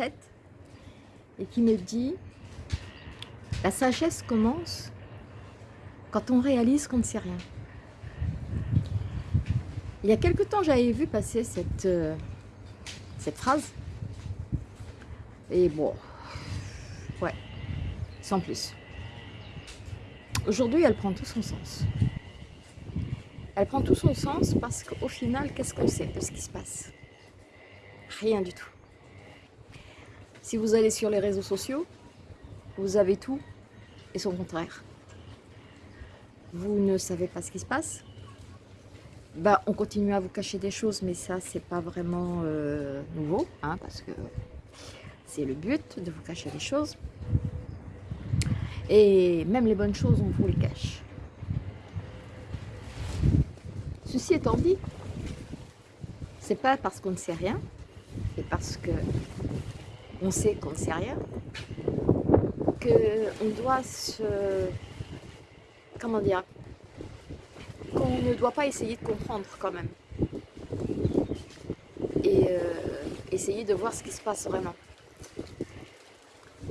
et qui me dit la sagesse commence quand on réalise qu'on ne sait rien. Il y a quelque temps, j'avais vu passer cette, euh, cette phrase. Et bon, ouais, sans plus. Aujourd'hui, elle prend tout son sens. Elle prend tout son sens parce qu'au final, qu'est-ce qu'on sait de ce qui se passe? Rien du tout. Si vous allez sur les réseaux sociaux, vous avez tout et son contraire. Vous ne savez pas ce qui se passe. Bah, on continue à vous cacher des choses, mais ça, c'est pas vraiment euh, nouveau, hein, parce que c'est le but de vous cacher les choses. Et même les bonnes choses, on vous les cache. Ceci étant dit, c'est pas parce qu'on ne sait rien, et parce que on sait qu'on ne sait rien, qu'on doit se... comment dire qu'on ne doit pas essayer de comprendre quand même. Et euh, essayer de voir ce qui se passe vraiment.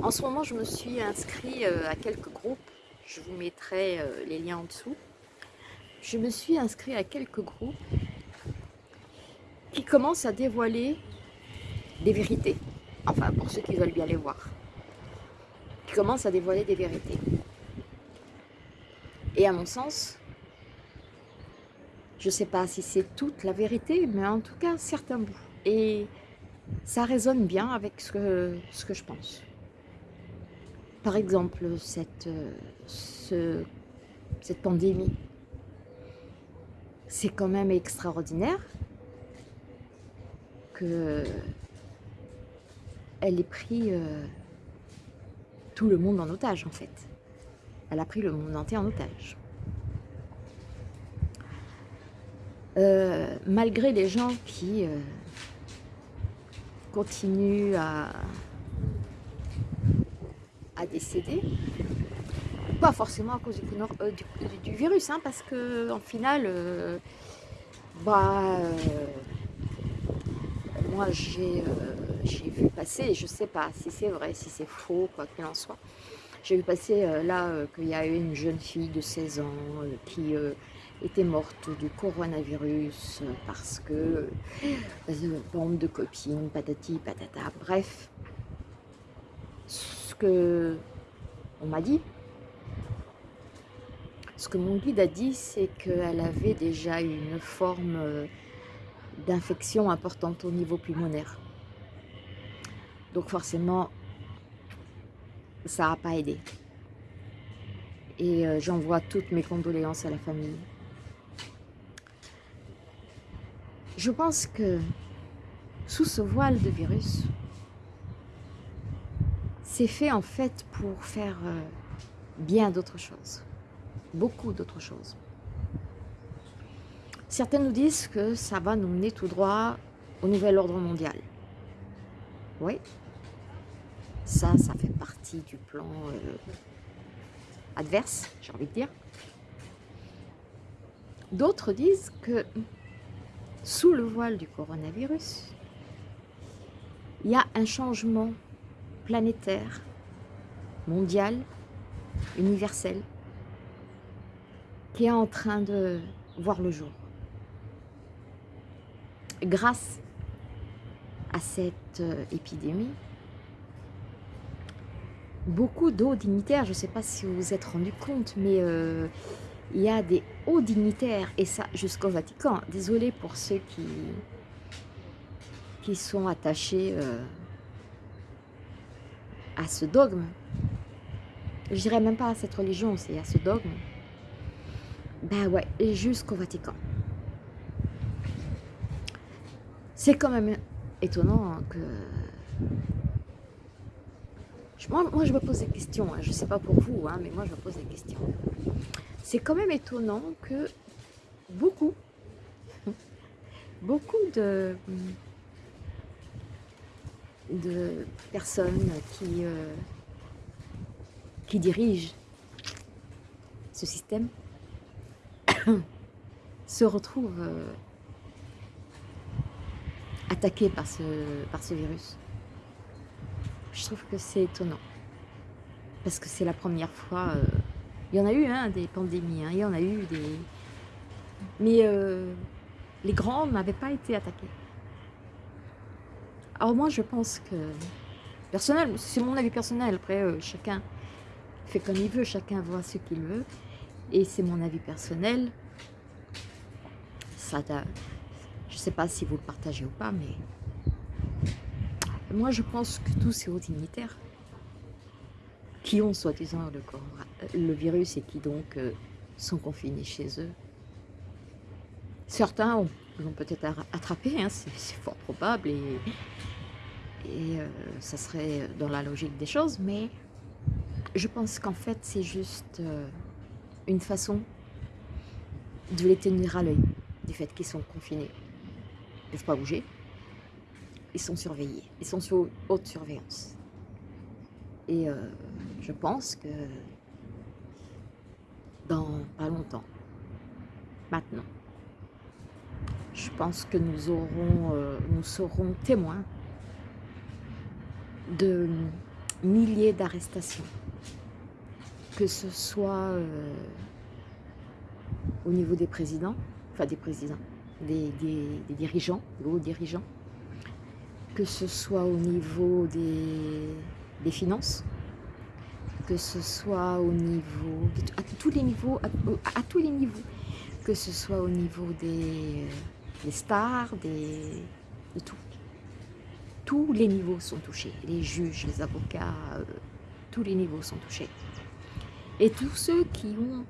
En ce moment, je me suis inscrit euh, à quelques groupes. Je vous mettrai euh, les liens en dessous je me suis inscrit à quelques groupes qui commencent à dévoiler des vérités. Enfin, pour ceux qui veulent bien les voir. Qui commencent à dévoiler des vérités. Et à mon sens, je ne sais pas si c'est toute la vérité, mais en tout cas, certains bouts. Et ça résonne bien avec ce que, je pense. Par exemple, cette, ce, cette pandémie c'est quand même extraordinaire que elle ait pris euh, tout le monde en otage en fait. Elle a pris le monde entier en otage. Euh, malgré les gens qui euh, continuent à, à décéder, pas forcément à cause du, virus, hein, parce que en final, bah, moi j'ai vu passer, je sais pas si c'est vrai, si c'est faux, quoi qu'il en soit. J'ai vu passer là qu'il y a eu une jeune fille de 16 ans qui était morte du coronavirus parce que bande de copines, patati patata, bref. Ce que on m'a dit, ce que mon guide a dit, c'est qu'elle avait déjà une forme euh, d'infection importante au niveau pulmonaire. Donc forcément, ça n'a pas aidé. Et euh, j'envoie toutes mes condoléances à la famille. Je pense que sous ce voile de virus, c'est fait en fait pour faire euh, bien d'autres choses beaucoup d'autres choses. Certains nous disent que ça va nous mener tout droit au nouvel ordre mondial. Oui, ça, ça fait partie du plan euh, adverse, j'ai envie de dire. D'autres disent que sous le voile du coronavirus, il y a un changement planétaire, mondial, universel, qui est en train de voir le jour. Grâce à cette euh, épidémie, beaucoup d'hauts dignitaires, je ne sais pas si vous vous êtes rendu compte, mais euh, il y a des hauts dignitaires, et ça jusqu'au Vatican. Désolé pour ceux qui, qui sont attachés euh, à ce dogme. Je dirais même pas à cette religion, c'est à ce dogme. Ben ouais, jusqu'au Vatican. C'est quand même étonnant que... Moi, je me pose des questions, hein. je ne sais pas pour vous, hein, mais moi je me pose des questions. C'est quand même étonnant que beaucoup, beaucoup de, personnes qui, euh, qui dirigent ce système se retrouve euh, attaqué par ce, par ce virus. Je trouve que c'est étonnant. Parce que c'est la première fois... Euh, il y en a eu hein, des pandémies, hein, il y en a eu des... Mais euh, les grands n'avaient pas été attaqués. Alors moi, je pense que... Personnel, c'est mon avis personnel. Après, chacun fait comme il veut, chacun voit ce qu'il veut. Et c'est mon avis personnel. Ça, je ne sais pas si vous le partagez ou pas, mais moi je pense que tous ces hauts dignitaires qui ont soi-disant le, le, virus et qui donc euh, sont confinés chez eux, certains l'ont peut-être attrapé, hein, c'est fort probable et, euh, ça serait dans la logique des choses, mais je pense qu'en fait, c'est juste euh, une façon de les tenir à l'œil du fait qu'ils sont confinés. Ils ne peuvent pas bouger. Ils sont surveillés. Ils sont sous haute surveillance. Et euh, je pense que dans pas longtemps, maintenant, je pense que nous aurons, euh, nous serons témoins de milliers d'arrestations que ce soit euh, au niveau des présidents, enfin des présidents, des, dirigeants, des hauts dirigeants, que ce soit au niveau des, finances, que ce soit au niveau, à tous les niveaux, à, tous les niveaux, que ce soit au niveau des, stars, des, de tout. Tous les niveaux sont touchés, les juges, les avocats, euh, tous les niveaux sont touchés. Et tous ceux qui ont,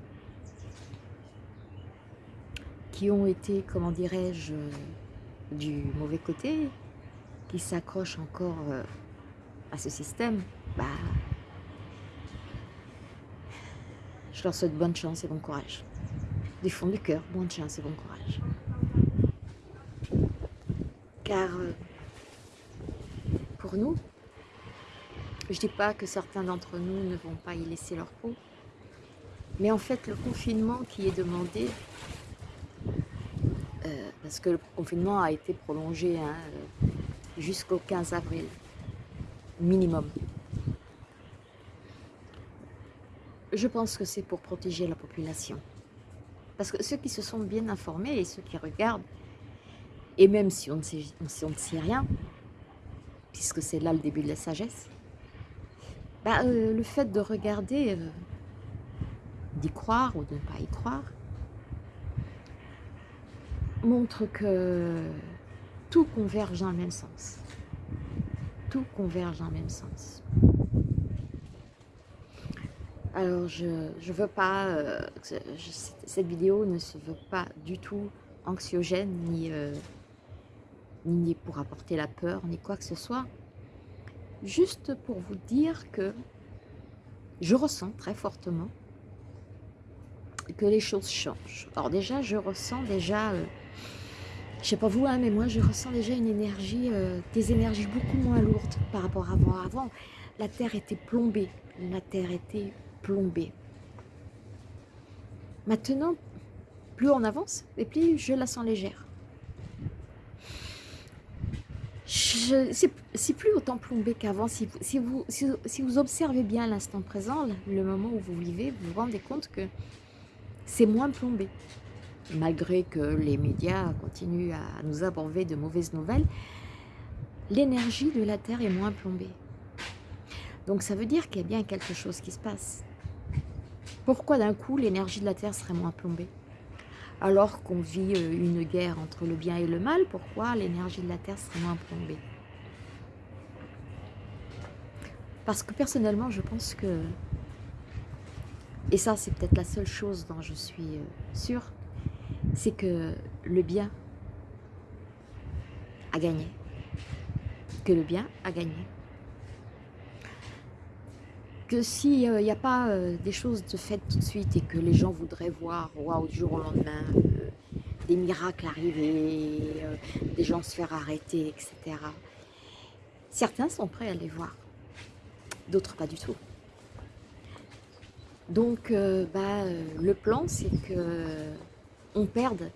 qui ont été, comment dirais-je, du mauvais côté, qui s'accrochent encore euh, à ce système, bah, je leur souhaite bonne chance et bon courage. Du fond du cœur, bonne chance et bon courage. Car euh, pour nous, je ne dis pas que certains d'entre nous ne vont pas y laisser leur peau, mais en fait, le confinement qui est demandé, euh, parce que le confinement a été prolongé hein, jusqu'au 15 avril, minimum. Je pense que c'est pour protéger la population. Parce que ceux qui se sont bien informés et ceux qui regardent, et même si on ne sait, rien, puisque c'est là le début de la sagesse, bah, euh, le fait de regarder d'y croire ou de ne pas y croire, montre que converge dans le même sens. Tout converge dans le même sens. Alors, je ne veux pas, euh, cette vidéo ne se veut pas du tout anxiogène, ni, euh, ni pour apporter la peur, ni quoi que ce soit. Juste pour vous dire que je ressens très fortement que les choses changent. Alors déjà, je ressens déjà, euh, je sais pas vous, hein, mais moi je ressens déjà une énergie, euh, des énergies beaucoup moins lourdes par rapport à avant. Avant, la Terre était plombée, la Terre était plombée. Maintenant, plus on avance, et plus je la sens légère. C'est plus autant plombé qu'avant. Si, vous observez bien l'instant présent, le moment où vous vivez, vous vous rendez compte que c'est moins plombé. Malgré que les médias continuent à nous aborder de mauvaises nouvelles, l'énergie de la Terre est moins plombée. Donc ça veut dire qu'il y a bien quelque chose qui se passe. Pourquoi d'un coup l'énergie de la Terre serait moins plombée? Alors qu'on vit euh, une guerre entre le bien et le mal, pourquoi l'énergie de la Terre serait moins plombée? Parce que personnellement, je pense que et ça, c'est peut-être la seule chose dont je suis euh, sûre, c'est que le bien a gagné. Que le bien a gagné. Que s'il n'y a pas euh, des choses de faites tout de suite et que les gens voudraient voir, waouh, du jour au lendemain, euh, des miracles arriver, des gens se faire arrêter, etc. Certains sont prêts à les voir, d'autres pas du tout. Donc, euh, bah, euh, le plan, c'est que on perde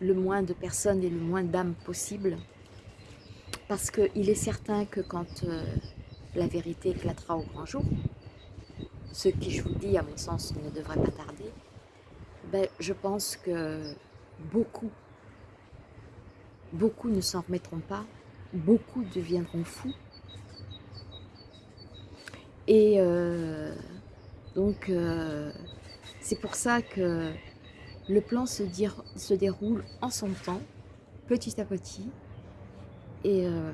le moins de personnes et le moins d'âmes possible. Parce qu'il est certain que quand euh, la vérité éclatera au grand jour, ce qui, je vous dis, à mon sens, ne devrait pas tarder, ben, je pense que beaucoup, beaucoup ne s'en remettront pas, beaucoup deviendront fous. Et euh, donc, euh, c'est pour ça que le plan se, déroule en son temps, petit à petit, et euh,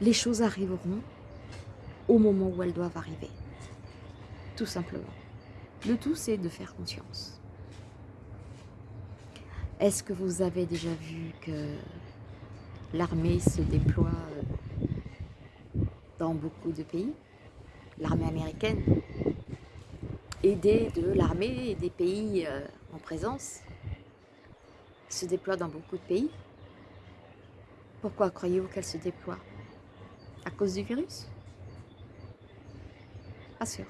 les choses arriveront au moment où elles doivent arriver, tout simplement. Le tout, c'est de faire conscience. Est-ce que vous avez déjà vu que l'armée se déploie euh, dans beaucoup de pays? L'armée américaine, aidée de l'armée et des pays euh, en présence, se déploie dans beaucoup de pays. Pourquoi croyez-vous qu'elle se déploie À cause du virus? Pas sûr.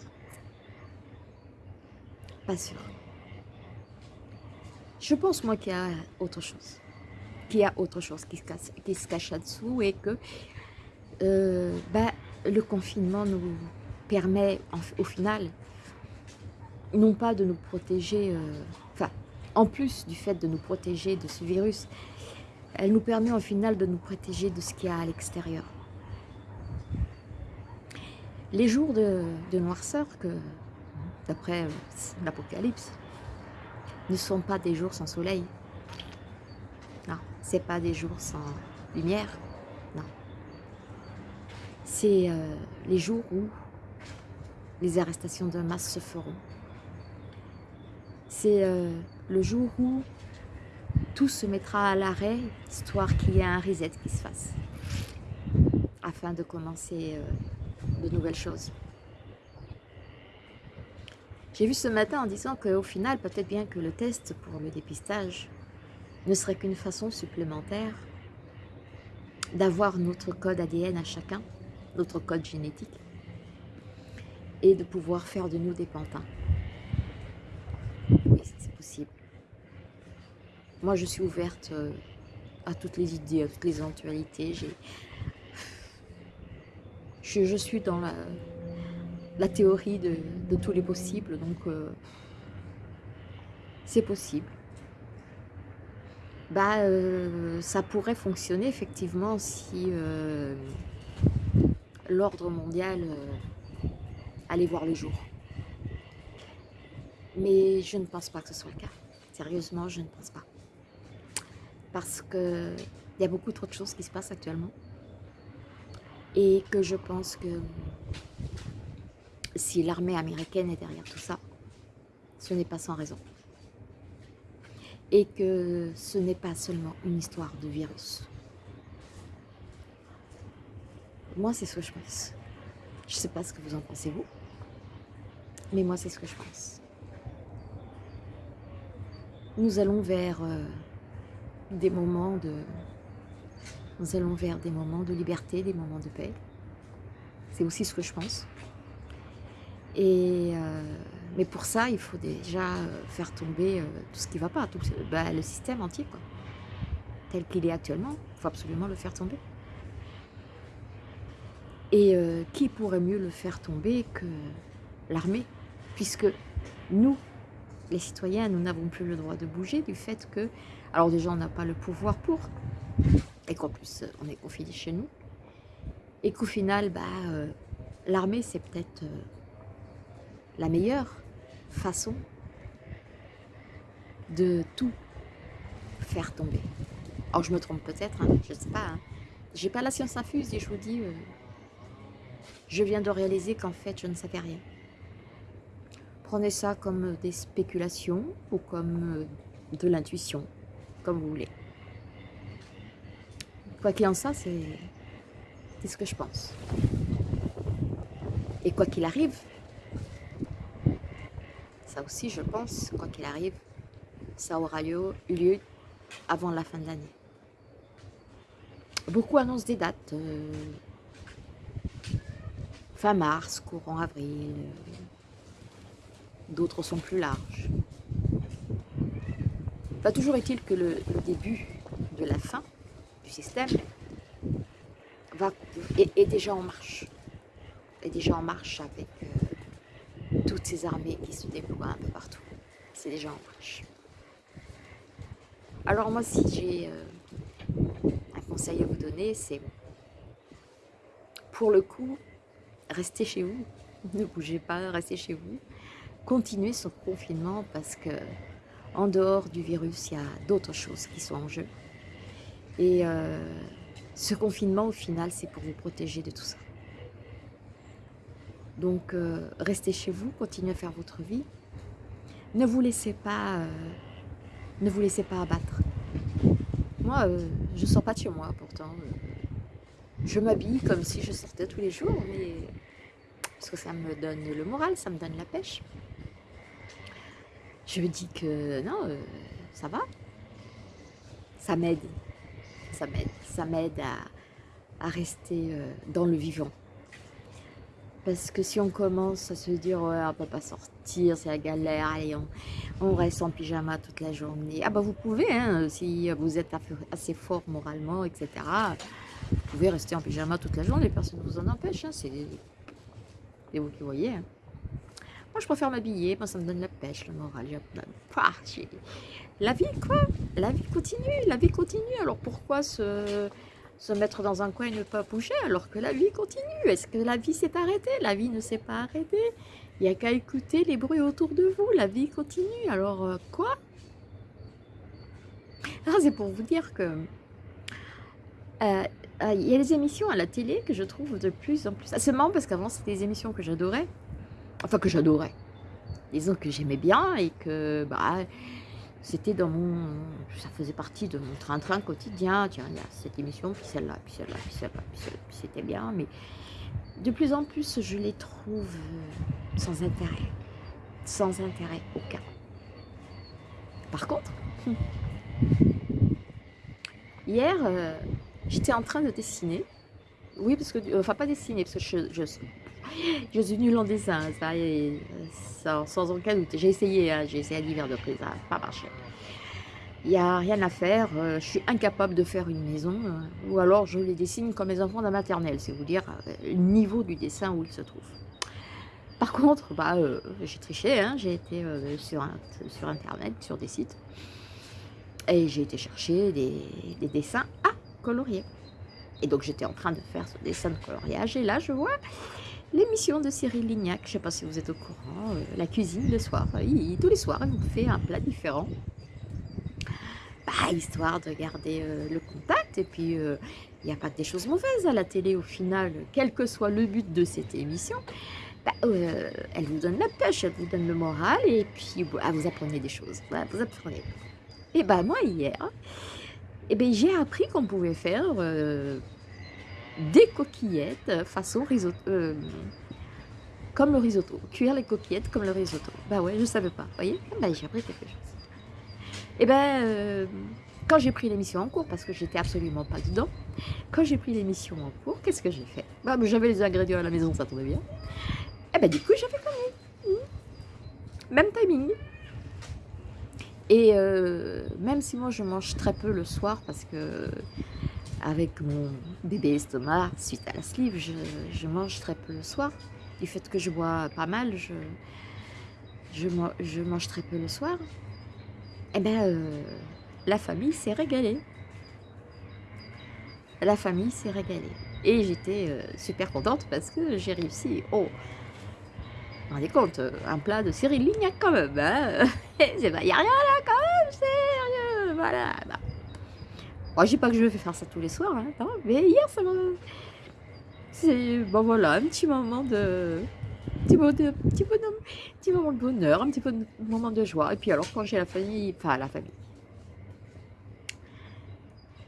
Pas sûr. Je pense moi qu'il y a autre chose. Qu'il y a autre chose qui se, cache, qui se cache là-dessous et que euh, bah, le confinement nous permet au final non pas de nous protéger, euh, enfin en plus du fait de nous protéger de ce virus, elle nous permet au final de nous protéger de ce qu'il y a à l'extérieur. Les jours de, noirceur que d'après euh, l'Apocalypse, ne sont pas des jours sans soleil. Non, c'est pas des jours sans lumière. Non. C'est euh, les jours où les arrestations de masse se feront. C'est euh, le jour où tout se mettra à l'arrêt, histoire qu'il y ait un reset qui se fasse, afin de commencer de nouvelles choses. J'ai vu ce matin en disant qu'au final, peut-être bien que le test pour le dépistage ne serait qu'une façon supplémentaire d'avoir notre code ADN à chacun, notre code génétique, et de pouvoir faire de nous des pantins. Oui, c'est possible. Moi, je suis ouverte euh, à toutes les idées, à toutes les éventualités. Je, suis dans la, théorie de, tous les possibles, donc euh, c'est possible. Bah, euh, ça pourrait fonctionner effectivement si l'ordre mondial allait voir le jour. Mais je ne pense pas que ce soit le cas. Sérieusement, je ne pense pas. Parce qu'il y a beaucoup trop de choses qui se passent actuellement. Et que je pense que si l'armée américaine est derrière tout ça, ce n'est pas sans raison. Et que ce n'est pas seulement une histoire de virus. Moi, c'est ce que je pense. Je ne sais pas ce que vous en pensez, vous. Mais moi, c'est ce que je pense. Nous allons vers euh, des moments de... Nous allons vers des moments de liberté, des moments de paix. C'est aussi ce que je pense. Et, euh, mais pour ça, il faut déjà euh, faire tomber euh, tout ce qui ne va pas, tout, bah, le système entier, tel qu'il est actuellement. Il faut absolument le faire tomber. Et qui pourrait mieux le faire tomber que l'armée? Puisque nous, les citoyens, nous n'avons plus le droit de bouger du fait que... Alors déjà, on n'a pas le pouvoir pour, et qu'en plus, on est confiné chez nous. Et qu'au final, bah, l'armée, c'est peut-être la meilleure façon de tout faire tomber. Alors je me trompe peut-être, hein, je ne sais pas. Hein. J'ai pas la science infuse et je vous dis, euh, je viens de réaliser qu'en fait je ne savais rien. Prenez ça comme des spéculations ou comme euh, de l'intuition, comme vous voulez. Quoi qu'il en soit, c'est ce que je pense. Et quoi qu'il arrive, ça aussi, je pense, quoi qu'il arrive, ça aura lieu, eu lieu avant la fin de l'année. Beaucoup annoncent des dates. Euh, fin mars, courant avril. D'autres sont plus larges. Toujours est-il que le, début de la fin du système est, déjà en marche. Est déjà en marche avec euh, toutes ces armées qui se déploient un peu partout. C'est déjà en marche. Alors moi, si j'ai euh, un conseil à vous donner, c'est pour le coup, restez chez vous. Ne bougez pas, restez chez vous. Continuez ce confinement parce que en dehors du virus, il y a d'autres choses qui sont en jeu. Et euh, ce confinement, au final, c'est pour vous protéger de tout ça. Donc, euh, restez chez vous, continuez à faire votre vie. Ne vous laissez pas, euh, ne vous laissez pas abattre. Moi, je ne sors pas de chez moi, pourtant. je m'habille comme si je sortais tous les jours, mais parce que ça me donne le moral, ça me donne la pêche je me dis que non, euh, ça va. Ça m'aide. Ça m'aide. Ça m'aide à, rester euh, dans le vivant. Parce que si on commence à se dire ouais, on peut pas sortir, c'est la galère, allez, on, reste en pyjama toute la journée. Ah bah vous pouvez, hein, si vous êtes assez fort moralement, etc. Vous pouvez rester en pyjama toute la journée, personne ne vous en empêche. Hein, c'est vous qui voyez. Hein. Moi, je préfère m'habiller. Moi, ça me donne la pêche, le moral. La vie, quoi? La vie continue. La vie continue. Alors, pourquoi se, se mettre dans un coin et ne pas bouger alors que la vie continue? Est-ce que la vie s'est arrêtée? La vie ne s'est pas arrêtée. Il n'y a qu'à écouter les bruits autour de vous. La vie continue. Alors, euh, quoi? Ah, C'est pour vous dire que... Euh, euh, il y a des émissions à la télé que je trouve de plus en plus... C'est marrant parce qu'avant, c'était des émissions que j'adorais enfin que j'adorais. Disons que j'aimais bien et que bah, c'était dans mon... Ça faisait partie de mon train-train quotidien. Tiens, il y a cette émission, puis celle-là, puis celle-là, puis celle-là, puis celle-là, puis c'était bien. Mais de plus en plus, je les trouve sans intérêt. Sans intérêt aucun. Par contre, hier, euh, j'étais en train de dessiner. Oui, parce que... Enfin, pas dessiner, parce que je, je je suis nulle en dessin, ça, ça sans aucun doute. J'ai essayé, hein, j'ai essayé à divers reprises, ça n'a pas marché. Il n'y a rien à faire, euh, je suis incapable de faire une maison, euh, ou alors je les dessine comme les enfants d'un maternelle, c'est vous dire euh, le niveau du dessin où ils se trouvent. Par contre, bah, j'ai triché, hein, j'ai été sur, sur Internet, sur des sites, et j'ai été chercher des, des dessins à colorier. Et donc j'étais en train de faire ce dessin de coloriage, et là je vois l'émission de Cyril Lignac. Je ne sais pas si vous êtes au courant, euh, la cuisine le soir. tous les soirs, il vous fait un plat différent. Bah, histoire de garder euh, le contact. Et puis, euh, il n'y a pas que des choses mauvaises à la télé au final, quel que soit le but de cette émission. Bah, elle vous donne la pêche, elle vous donne le moral, et puis bah, vous apprenez des choses. vous apprenez. Et bah moi, hier, eh ben, j'ai appris qu'on pouvait faire des coquillettes façon risotto. Euh, comme le risotto. Cuire les coquillettes comme le risotto. Bah ouais, je savais pas. Vous voyez Bah j'ai appris quelque chose. Et ben, euh, quand j'ai pris l'émission en cours, parce que j'étais absolument pas dedans, quand j'ai pris l'émission en cours, qu'est-ce que j'ai fait? Bah, J'avais les ingrédients à la maison, ça tombait bien. Et ben du coup, j'avais comme mmh. Même timing. Et euh, même si moi je mange très peu le soir parce que avec mon bébé estomac suite à la sleeve, je, mange très peu le soir. Du fait que je bois pas mal, je, mange très peu le soir. Eh bien, euh, la famille s'est régalée. La famille s'est régalée. Et j'étais euh, super contente parce que j'ai réussi. Oh, vous vous rendez compte, un plat de Cyril Lignac quand même. Hein Il n'y a rien là quand même, sérieux. Voilà. Bah, Oh, je dis pas que je vais faire ça tous les soirs, hein, mais hier, ça m'a... C'est, bon voilà, un petit moment de... Petit de, petit, petit moment de bonheur, un petit moment de joie. Et puis alors, quand j'ai la famille, enfin la famille,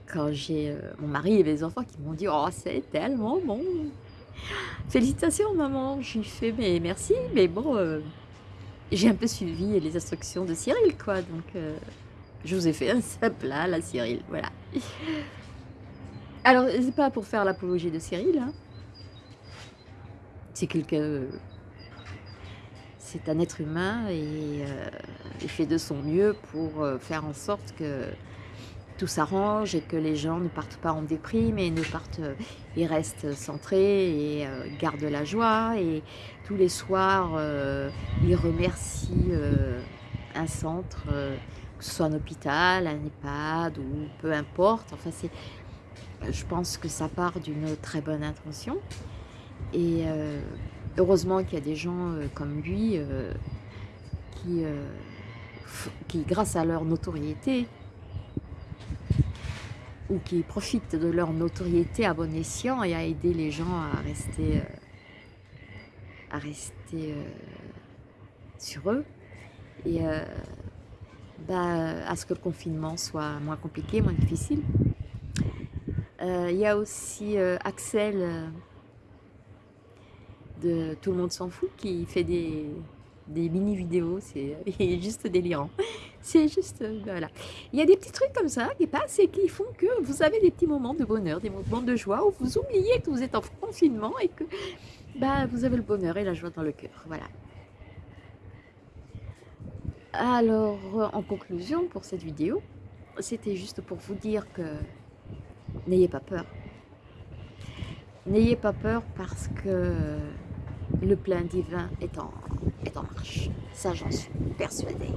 quand j'ai euh, mon mari et les enfants qui m'ont dit « Oh, c'est tellement bon !» Félicitations, maman. J'ai fait « Mais merci, mais bon... Euh, j'ai un peu suivi les instructions de Cyril, quoi. Donc, euh, je vous ai fait un simple plat, la Cyril, voilà. Alors, c'est pas pour faire l'apologie de Cyril, hein. C'est quelqu'un... c'est un être humain et il fait de son mieux pour faire en sorte que tout s'arrange et que les gens ne partent pas en déprime et ne partent, ils restent centrés et gardent la joie et tous les soirs ils remercient un centre, soit un hôpital, un EHPAD ou peu importe, enfin je pense que ça part d'une très bonne intention. Et euh, heureusement qu'il y a des gens euh, comme lui euh, qui, qui, grâce à leur notoriété, ou qui profitent de leur notoriété à bon escient et à aider les gens à rester, à rester sur eux. Et bah, à ce que le confinement soit moins compliqué, moins difficile. Euh, il y a aussi euh, Axel euh, de Tout le monde s'en fout qui fait des, mini vidéos, c'est juste délirant. C'est juste, voilà. Il y a des petits trucs comme ça qui passent et qui font que vous avez des petits moments de bonheur, des moments de joie où vous oubliez que vous êtes en confinement et que bah, vous avez le bonheur et la joie dans le cœur. Voilà. Alors, en conclusion pour cette vidéo, c'était juste pour vous dire que n'ayez pas peur. N'ayez pas peur parce que le plan divin est en, est en marche. Ça, j'en suis persuadée.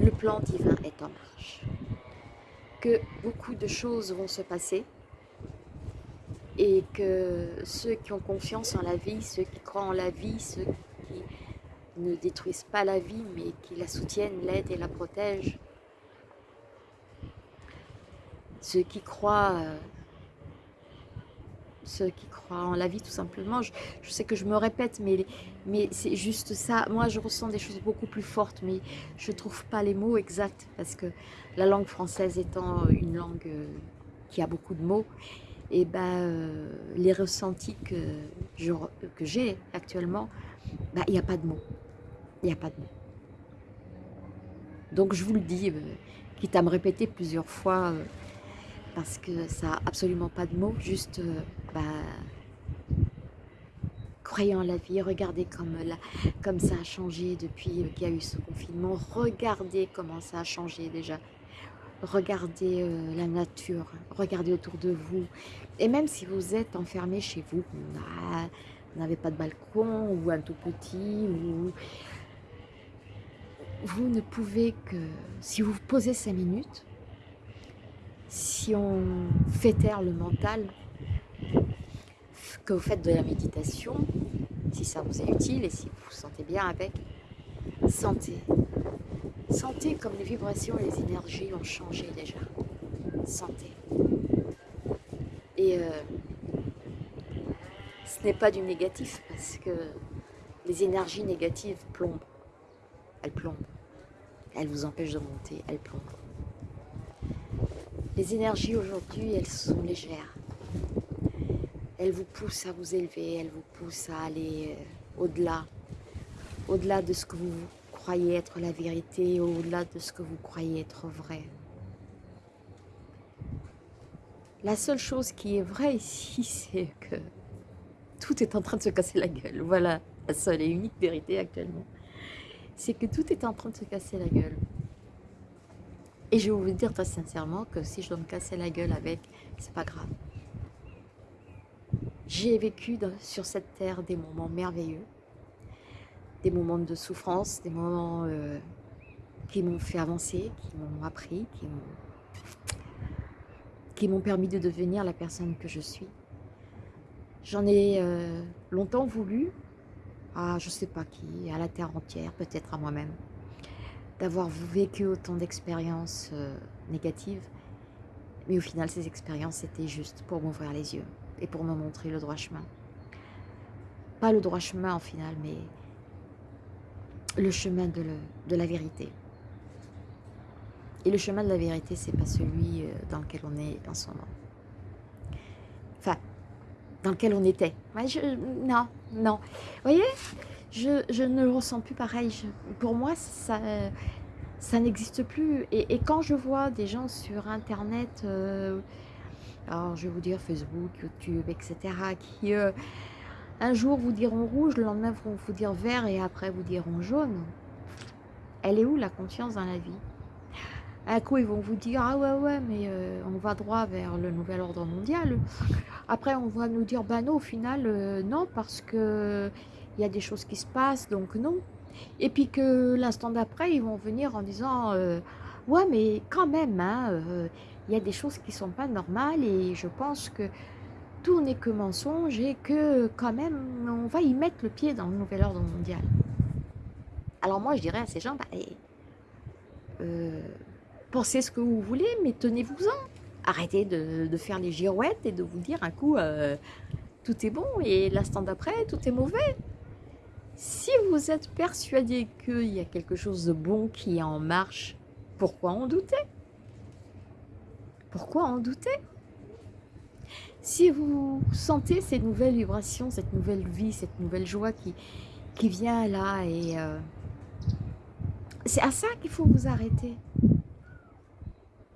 Le plan divin est en marche. Que beaucoup de choses vont se passer et que ceux qui ont confiance en la vie, ceux qui croient en la vie, ceux qui ne détruisent pas la vie mais qui la soutiennent, l'aident et la protègent, ceux qui croient, euh, en la vie tout simplement. Je, sais que je me répète, mais, mais c'est juste ça. Moi, je ressens des choses beaucoup plus fortes, mais je ne trouve pas les mots exacts parce que la langue française étant une langue euh, qui a beaucoup de mots, et eh ben, euh, les ressentis que j'ai actuellement, ben, il n'y a pas de mots. Il n'y a pas de mots. Donc je vous le dis, quitte à me répéter plusieurs fois, parce que ça n'a absolument pas de mots, juste euh, bah, croyez en la vie, regardez comme, comme ça a changé depuis euh, qu'il y a eu ce confinement, regardez comment ça a changé déjà, regardez euh, la nature, regardez autour de vous, et même si vous êtes enfermé chez vous, vous n'avez pas de balcon ou un tout petit, ou vous ne pouvez que, si vous vous posez cinq minutes, si on fait taire le mental, que vous faites de la méditation, si ça vous est utile et si vous vous sentez bien avec, sentez. Sentez comme les vibrations et les énergies ont changé déjà. Sentez. Et euh, ce n'est pas du négatif parce que les énergies négatives plombent. Elles plombent. Elles vous empêchent de monter, elles plombent. Les énergies aujourd'hui, elles sont légères. Elles vous poussent à vous élever, elles vous poussent à aller euh, au-delà. Au-delà de ce que vous croyez être la vérité, au-delà de ce que vous croyez être vrai. La seule chose qui est vraie ici, c'est que tout est en train de se casser la gueule. Voilà la seule et unique vérité actuellement. C'est que tout est en train de se casser la gueule. Et je vais vous dire très sincèrement que si je dois me casser la gueule avec, c'est pas grave. J'ai vécu sur cette terre des moments merveilleux, des moments de souffrance, des moments euh, qui m'ont fait avancer, qui m'ont appris, qui m'ont permis de devenir la personne que je suis. J'en ai euh, longtemps voulu à je sais pas qui, à la terre entière, peut-être à moi-même d'avoir vécu autant d'expériences euh, négatives. Mais au final, ces expériences étaient juste pour m'ouvrir les yeux et pour me montrer le droit chemin. Pas le droit chemin en final, mais le chemin de, de la vérité. Et le chemin de la vérité, c'est pas celui euh, dans lequel on est en ce moment. Dans lequel on était. non, non. Vous voyez je, ne le ressens plus pareil. pour moi, ça, ça n'existe plus. Et, quand je vois des gens sur Internet, euh, alors je vais vous dire Facebook, YouTube, etc., qui, euh, Un jour, vous diront rouge, le lendemain, vont vous dire vert et après, vous diront jaune. Elle est où la confiance dans la vie? Un coup, ils vont vous dire Ah ouais, ouais, mais euh, on va droit vers le nouvel ordre mondial. Après, on va nous dire Bah non, au final, euh, non, parce que il y a des choses qui se passent, donc non. Et puis que l'instant d'après, ils vont venir en disant euh, Ouais, mais quand même, hein, il y a des choses qui sont pas normales et je pense que tout n'est que mensonge et que quand même on va y mettre le pied dans le nouvel ordre mondial. Alors moi je dirais à ces gens, bah, eh, pensez ce que vous voulez, mais tenez-vous-en. Arrêtez de, faire les girouettes et de vous dire un coup euh, tout est bon et l'instant d'après tout est mauvais. Si vous êtes persuadé qu'il y a quelque chose de bon qui est en marche, pourquoi en douter? Pourquoi en douter? Si vous sentez ces nouvelles vibrations, cette nouvelle vie, cette nouvelle joie qui, qui vient là, et euh, c'est à ça qu'il faut vous arrêter.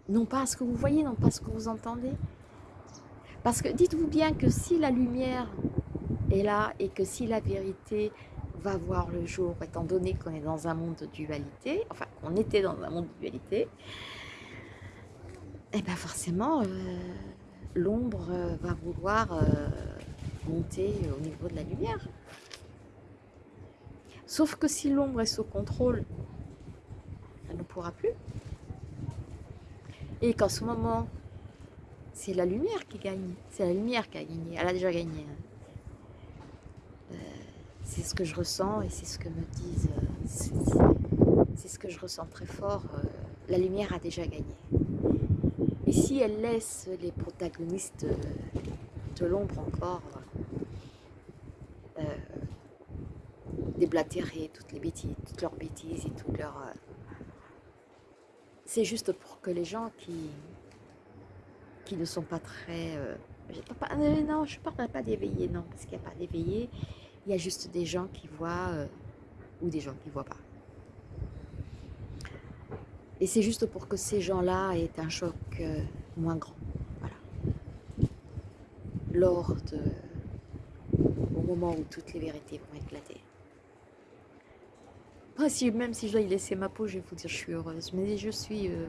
Non pas à ce que vous voyez, non pas à ce que vous entendez. Parce que dites-vous bien que si la lumière est là et que si la vérité va voir le jour, étant donné qu'on est dans un monde de dualité, enfin qu'on était dans un monde de dualité, et eh bien forcément, euh, l'ombre euh, va vouloir euh, monter au niveau de la lumière. Sauf que si l'ombre est sous contrôle, elle ne pourra plus. Et qu'en ce moment, c'est la lumière qui gagne. C'est la lumière qui a gagné. Elle a déjà gagné. Hein. Euh, c'est ce que je ressens et c'est ce que me disent. c'est ce que je ressens très fort. la lumière a déjà gagné. Et si elle laisse les protagonistes de l'ombre encore euh, déblatérer toutes les bêtises, toutes leurs bêtises et toutes leurs... Euh, c'est juste pour que les gens qui, qui ne sont pas très... Euh, euh, non, je ne parle pas d'éveillés, non, parce qu'il n'y a pas d'éveillés. Il y a juste des gens qui voient ou des gens qui ne voient pas. Et c'est juste pour que ces gens-là aient un choc euh, moins grand. Voilà. Lors de, au moment où toutes les vérités vont éclater. Si, même si je dois y laisser ma peau, je vais vous dire je suis heureuse. Mais je suis euh,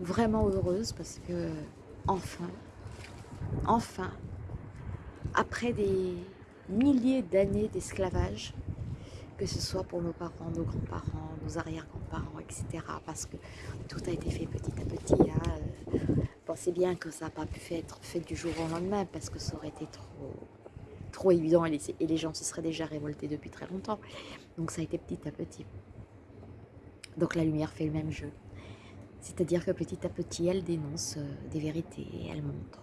vraiment heureuse parce que, enfin, enfin, après des milliers d'années d'esclavage, que ce soit pour nos parents, nos grands-parents, nos arrière-grands-parents, etc. Parce que tout a été fait petit à petit. Hein. Pensez bien que ça n'a pas pu être fait du jour au lendemain parce que ça aurait été trop, trop évident et les, gens se seraient déjà révoltés depuis très longtemps. Donc ça a été petit à petit. Donc la lumière fait le même jeu. C'est-à-dire que petit à petit, elle dénonce euh, des vérités et elle montre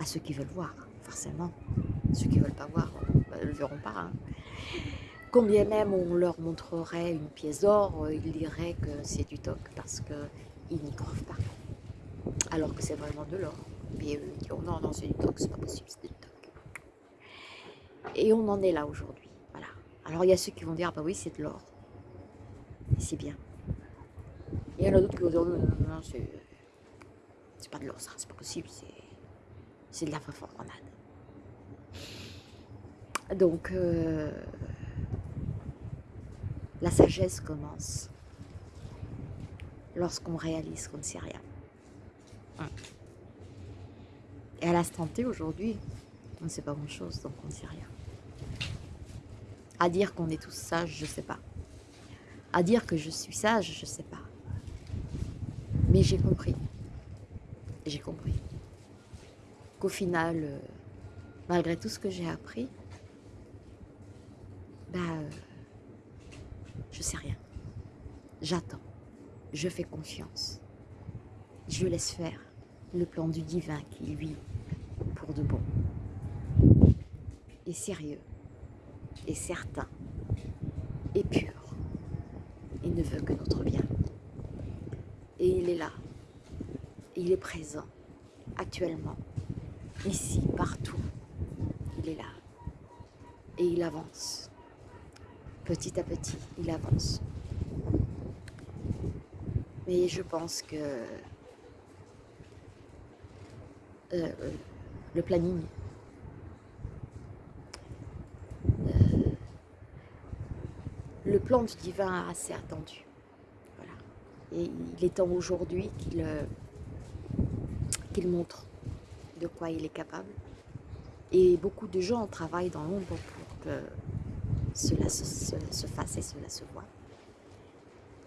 à ceux qui veulent voir, forcément. Ceux qui ne veulent pas voir ne le verront pas. Hein. Combien même on leur montrerait une pièce d'or, euh, ils diraient que c'est du toc parce qu'ils n'y croient pas. Alors que c'est vraiment de l'or. Mais eux ils diront non, non, c'est du toc, c'est pas possible, c'est du toc. Et on en est là aujourd'hui. Voilà. Alors il y a ceux qui vont dire, ah bah oui, c'est de l'or. Et c'est bien. Il y en a d'autres qui vont dire, non, non, non, c'est pas de l'or, ça, c'est pas possible, c'est de la grenade. Donc, euh, la sagesse commence lorsqu'on réalise qu'on ne sait rien. Et à l'instant T, aujourd'hui, on ne sait pas grand-chose, donc on ne sait rien. À dire qu'on est tous sages, je ne sais pas. À dire que je suis sage, je ne sais pas. Mais j'ai compris. J'ai compris. Qu'au final, euh, malgré tout ce que j'ai appris, bah, euh, je sais rien. J'attends. Je fais confiance. Je laisse faire le plan du divin qui, lui, pour de bon, sérieux, est certain, est pur. Il ne veut que notre bien. Et il est là. Il est présent, actuellement, ici, partout. Il est là. Et il avance petit à petit, il avance. Mais je pense que euh, le planning le plan du divin assez attendu. Voilà. Et il est temps aujourd'hui qu'il euh, qu'il montre de quoi il est capable. Et beaucoup de gens travaillent dans l'ombre pour que cela se, fasse et cela se voit.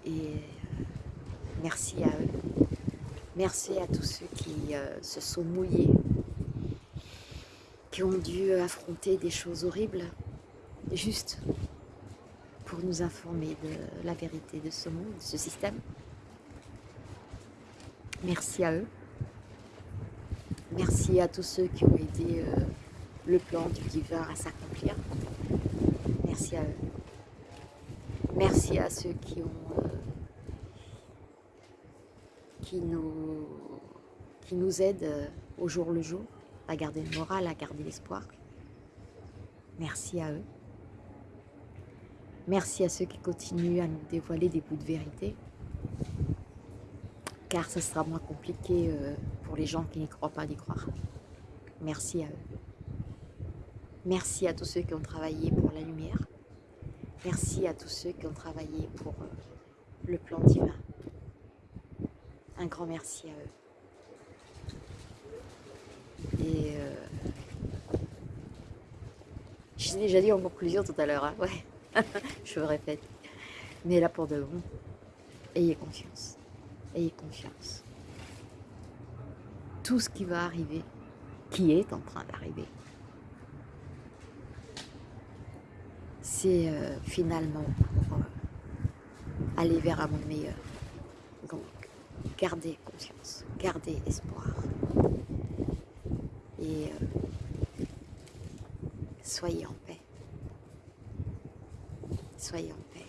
Et euh, merci à eux. Merci à tous ceux qui euh, se sont mouillés, qui ont dû affronter des choses horribles, juste nous informer de la vérité de ce monde, de ce système. Merci à eux. Merci à tous ceux qui ont aidé euh, le plan du divin à s'accomplir. Merci à eux. Merci à ceux qui euh, nous aident euh, au jour le jour à garder le moral, à garder l'espoir. Merci à eux. Merci à ceux qui continuent à nous dévoiler des bouts de vérité, car ce sera moins compliqué pour les gens qui n'y croient pas d'y croire. Merci à eux. Merci à tous ceux qui ont travaillé pour la lumière. Merci à tous ceux qui ont travaillé pour euh, le plan divin. Un grand merci à eux. Et euh, je l'ai déjà dit en conclusion tout à l'heure, hein. ouais, je me répète. Mais là pour de bon, ayez confiance. Ayez confiance tout ce qui va arriver, qui est en train d'arriver, c'est euh, finalement pour euh, aller vers un monde meilleur. Donc, gardez confiance, gardez espoir. Et euh, soyez en paix. Soyez en paix.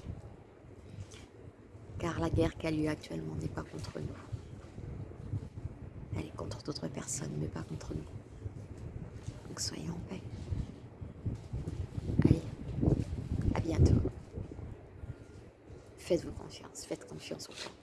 Car la guerre qui a lieu actuellement n'est pas contre nous contre d'autres personnes, mais pas contre nous. Donc soyez en paix. Allez, à bientôt. Faites-vous confiance, faites confiance au plan.